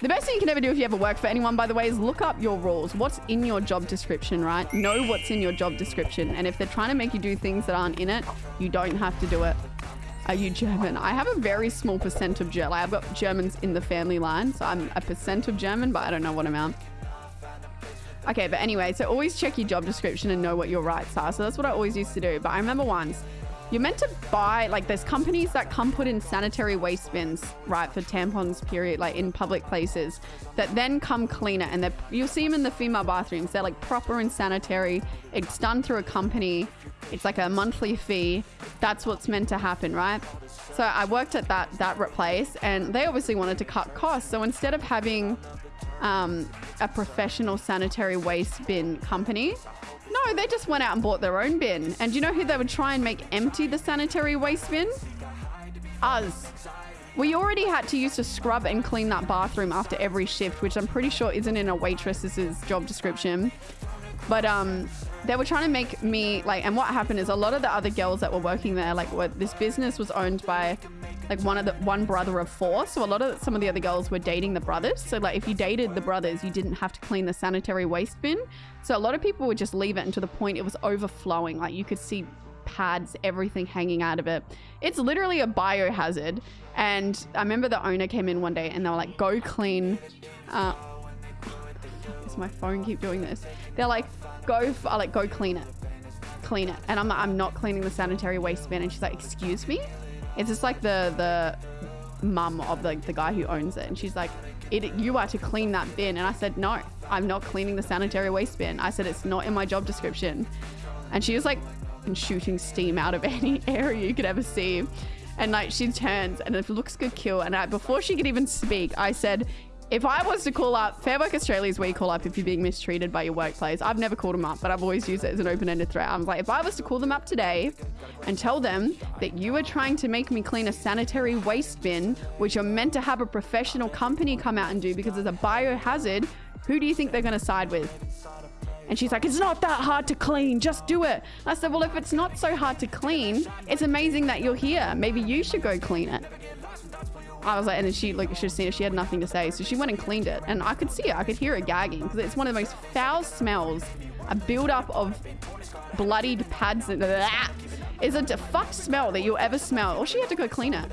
The best thing you can ever do if you ever work for anyone, by the way, is look up your rules. What's in your job description, right? Know what's in your job description. And if they're trying to make you do things that aren't in it, you don't have to do it. Are you German? I have a very small percent of German. I've got Germans in the family line, so I'm a percent of German, but I don't know what amount. Okay, but anyway, so always check your job description and know what your rights are. So that's what I always used to do. But I remember once, you're meant to buy, like there's companies that come put in sanitary waste bins, right, for tampons, period, like in public places, that then come clean it. And they you'll see them in the female bathrooms. They're like proper and sanitary. It's done through a company. It's like a monthly fee. That's what's meant to happen, right? So I worked at that, that place and they obviously wanted to cut costs. So instead of having um, a professional sanitary waste bin company. They just went out and bought their own bin. And do you know who they would try and make empty the sanitary waste bin? Us. We already had to use to scrub and clean that bathroom after every shift, which I'm pretty sure isn't in a waitress's job description. But um, they were trying to make me like, and what happened is a lot of the other girls that were working there, like, what this business was owned by like one of the one brother of four. So a lot of some of the other girls were dating the brothers. So like if you dated the brothers, you didn't have to clean the sanitary waste bin. So a lot of people would just leave it and to the point it was overflowing. Like you could see pads, everything hanging out of it. It's literally a biohazard. And I remember the owner came in one day and they were like, go clean. Uh, my phone keep doing this? They're like, go, like, go clean it. Clean it. And I'm like, I'm not cleaning the sanitary waste bin. And she's like, excuse me? It's just like the the mum of the, the guy who owns it. And she's like, it, you are to clean that bin. And I said, no, I'm not cleaning the sanitary waste bin. I said, it's not in my job description. And she was like shooting steam out of any area you could ever see. And like she turns and it looks good kill. And I, before she could even speak, I said, if I was to call up, Fair Work Australia is where you call up if you're being mistreated by your workplace. I've never called them up, but I've always used it as an open-ended threat. I'm like, if I was to call them up today and tell them that you are trying to make me clean a sanitary waste bin, which you're meant to have a professional company come out and do because it's a biohazard, who do you think they're going to side with? And she's like, it's not that hard to clean. Just do it. I said, well, if it's not so hard to clean, it's amazing that you're here. Maybe you should go clean it. I was like, and then she like should have seen it. She had nothing to say, so she went and cleaned it, and I could see it. I could hear her gagging because it's one of the most foul smells. A build-up of bloodied pads. And, blah, it's a fucked smell that you'll ever smell. Or she had to go clean it.